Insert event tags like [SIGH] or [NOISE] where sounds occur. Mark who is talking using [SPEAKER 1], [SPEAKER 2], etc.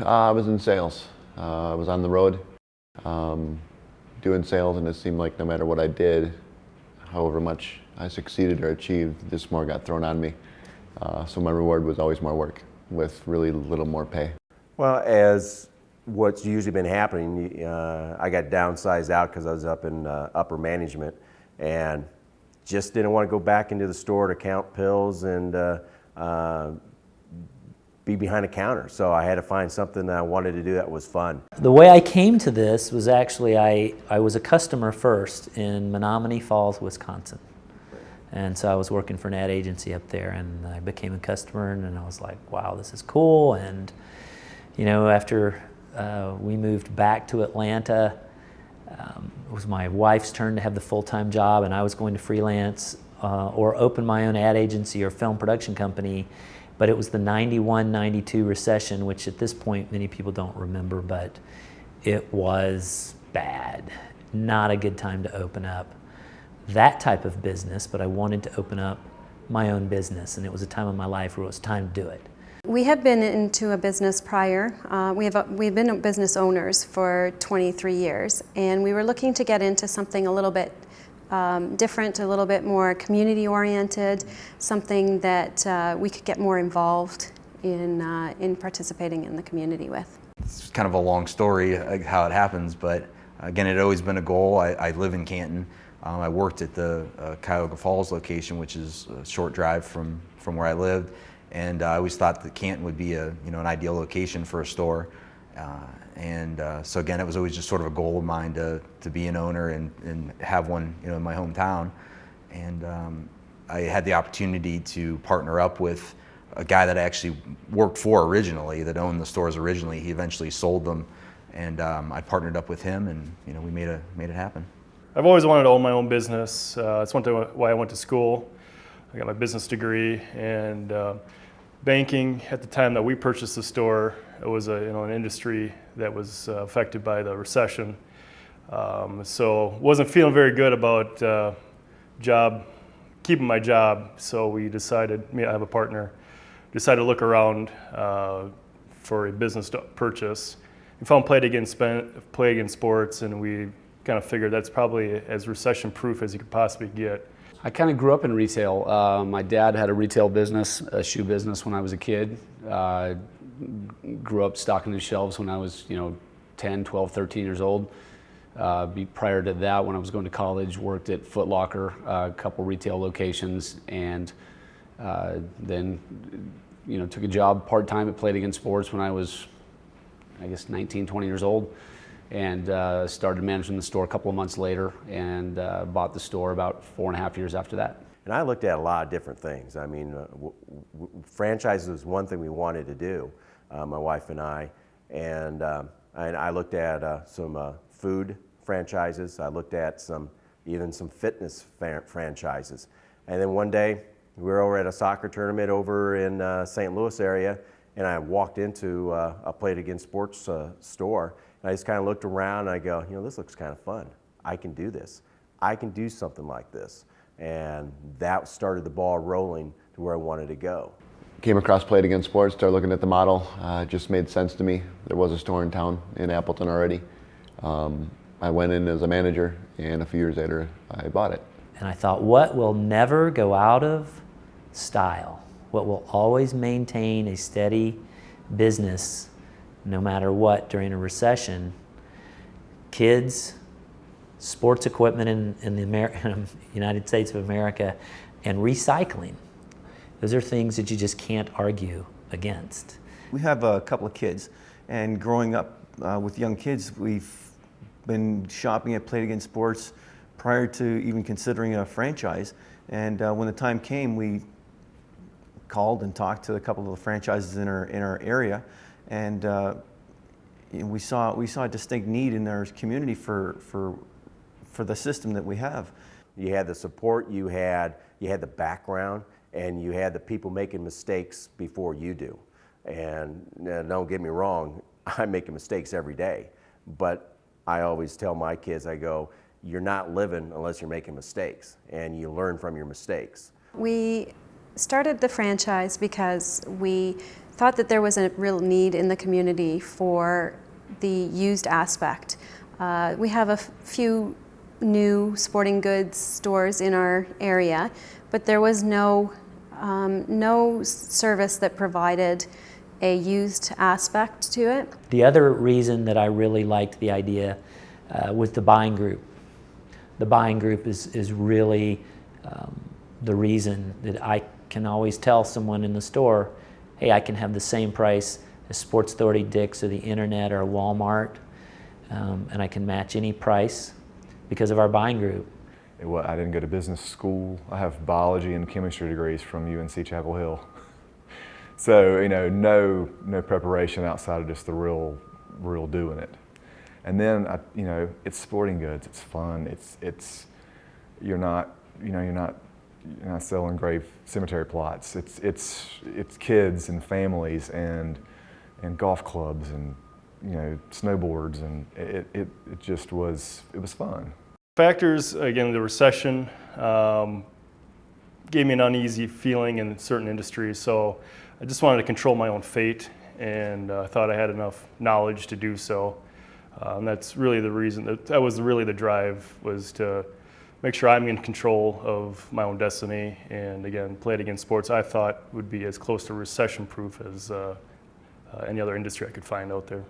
[SPEAKER 1] Uh, I was in sales. Uh, I was on the road um, doing sales and it seemed like no matter what I did, however much I succeeded or achieved, just more got thrown on me. Uh, so my reward was always more work with really little more pay.
[SPEAKER 2] Well, as what's usually been happening, uh, I got downsized out because I was up in uh, upper management and just didn't want to go back into the store to count pills and uh, be behind a counter. So I had to find something that I wanted to do that was fun.
[SPEAKER 3] The way I came to this was actually I, I was a customer first in Menomonee Falls, Wisconsin. And so I was working for an ad agency up there and I became a customer and I was like, wow, this is cool. And, you know, after uh, we moved back to Atlanta, um, it was my wife's turn to have the full-time job and I was going to freelance uh, or open my own ad agency or film production company but it was the 91 92 recession, which at this point many people don't remember, but it was bad. Not a good time to open up that type of business, but I wanted to open up my own business, and it was a time in my life where it was time to do it.
[SPEAKER 4] We have been into a business prior. Uh, we have a, we've been business owners for 23 years, and we were looking to get into something a little bit um, different, a little bit more community oriented, something that uh, we could get more involved in, uh, in participating in the community with.
[SPEAKER 5] It's kind of a long story uh, how it happens, but again, it had always been a goal. I, I live in Canton. Um, I worked at the uh, Cuyahoga Falls location, which is a short drive from, from where I lived, and I always thought that Canton would be a, you know, an ideal location for a store. Uh, and uh, so again, it was always just sort of a goal of mine to, to be an owner and, and have one you know, in my hometown. And um, I had the opportunity to partner up with a guy that I actually worked for originally, that owned the stores originally. He eventually sold them, and um, I partnered up with him, and you know we made a made it happen.
[SPEAKER 6] I've always wanted to own my own business. Uh, that's one why I went to school. I got my business degree and uh, banking. At the time that we purchased the store, it was a, you know, an industry that was uh, affected by the recession. Um, so wasn't feeling very good about uh, job, keeping my job. So we decided, me, I have a partner, decided to look around uh, for a business to purchase. We found Play It Again, Play It Again Sports and we kind of figured that's probably as recession proof as you could possibly get.
[SPEAKER 7] I kind of grew up in retail. Uh, my dad had a retail business, a shoe business when I was a kid. Uh, grew up stocking the shelves when I was, you know, 10, 12, 13 years old. Uh, prior to that, when I was going to college, worked at Foot Locker, uh, a couple retail locations, and uh, then, you know, took a job part-time at Play It Again Sports when I was, I guess, 19, 20 years old, and uh, started managing the store a couple of months later, and uh, bought the store about four and a half years after that.
[SPEAKER 2] And I looked at a lot of different things. I mean, uh, franchises was one thing we wanted to do uh, my wife and I. And, um, and I looked at uh, some uh, food franchises. I looked at some, even some fitness franchises. And then one day, we were over at a soccer tournament over in St. Louis area, and I walked into a Play It Again Sports store, and I just kind of looked around, and I go, you know, this looks kind of fun. I can do this. I can do something like this. And that started the ball rolling to where I wanted to go
[SPEAKER 1] came across Play It Again Sports, started looking at the model. Uh, just made sense to me. There was a store in town in Appleton already. Um, I went in as a manager, and a few years later, I bought it.
[SPEAKER 3] And I thought, what will never go out of style? What will always maintain a steady business no matter what during a recession? Kids, sports equipment in, in the Amer [LAUGHS] United States of America, and recycling. Those are things that you just can't argue against.
[SPEAKER 8] We have a couple of kids, and growing up uh, with young kids, we've been shopping at Play It Again Sports prior to even considering a franchise. And uh, when the time came, we called and talked to a couple of the franchises in our in our area, and uh, we saw we saw a distinct need in our community for for for the system that we have.
[SPEAKER 2] You had the support, you had you had the background, and you had the people making mistakes before you do. And uh, don't get me wrong, [LAUGHS] I'm making mistakes every day. But I always tell my kids, I go, you're not living unless you're making mistakes, and you learn from your mistakes.
[SPEAKER 4] We started the franchise because we thought that there was a real need in the community for the used aspect. Uh, we have a few new sporting goods stores in our area, but there was no um, no service that provided a used aspect to it.
[SPEAKER 3] The other reason that I really liked the idea uh, was the buying group. The buying group is, is really um, the reason that I can always tell someone in the store, hey, I can have the same price as Sports Authority, Dick's, or the internet, or Walmart, um, and I can match any price because of our buying group.
[SPEAKER 9] Wa- I didn't go to business school. I have biology and chemistry degrees from UNC Chapel Hill. [LAUGHS] So, you know, no, no preparation outside of just the real, real doing it. And then, I, you know, it's sporting goods. It's fun. It's, it's, you're not, you know, you're not, you're not selling grave cemetery plots. It's, it's, it's kids and families and, and golf clubs and, you know, snowboards. And it, it, it just was, it was fun.
[SPEAKER 6] Factors, again, the recession um, gave me an uneasy feeling in certain industries, so I just wanted to control my own fate, and uh, I thought I had enough knowledge to do so. Uh, and that's really the reason, that, that was really the drive, was to make sure I'm in control of my own destiny, and again, Play It Again Sports I thought would be as close to recession-proof as uh, uh, any other industry I could find out there.